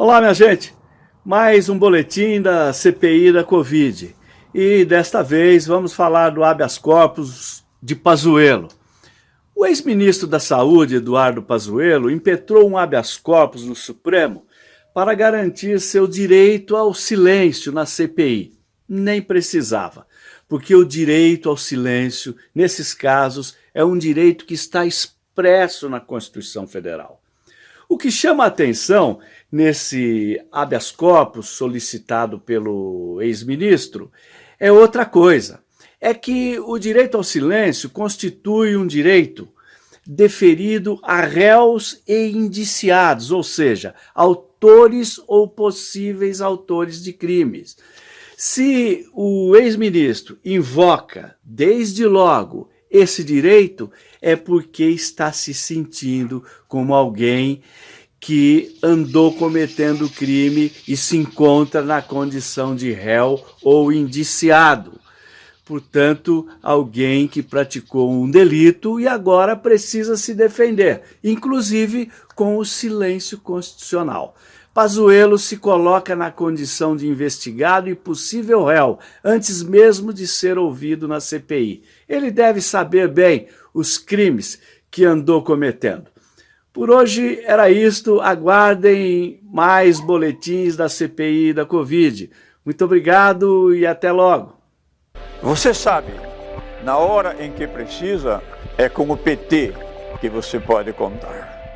Olá, minha gente. Mais um boletim da CPI da Covid. E desta vez vamos falar do habeas corpus de Pazuello. O ex-ministro da Saúde, Eduardo Pazuello, impetrou um habeas corpus no Supremo para garantir seu direito ao silêncio na CPI. Nem precisava, porque o direito ao silêncio, nesses casos, é um direito que está expresso na Constituição Federal. O que chama a atenção nesse habeas corpus solicitado pelo ex-ministro é outra coisa. É que o direito ao silêncio constitui um direito deferido a réus e indiciados, ou seja, autores ou possíveis autores de crimes. Se o ex-ministro invoca, desde logo, esse direito é porque está se sentindo como alguém que andou cometendo crime e se encontra na condição de réu ou indiciado. Portanto, alguém que praticou um delito e agora precisa se defender, inclusive com o silêncio constitucional. Pazuello se coloca na condição de investigado e possível réu, antes mesmo de ser ouvido na CPI. Ele deve saber bem os crimes que andou cometendo. Por hoje era isto, aguardem mais boletins da CPI da Covid. Muito obrigado e até logo. Você sabe, na hora em que precisa, é com o PT que você pode contar.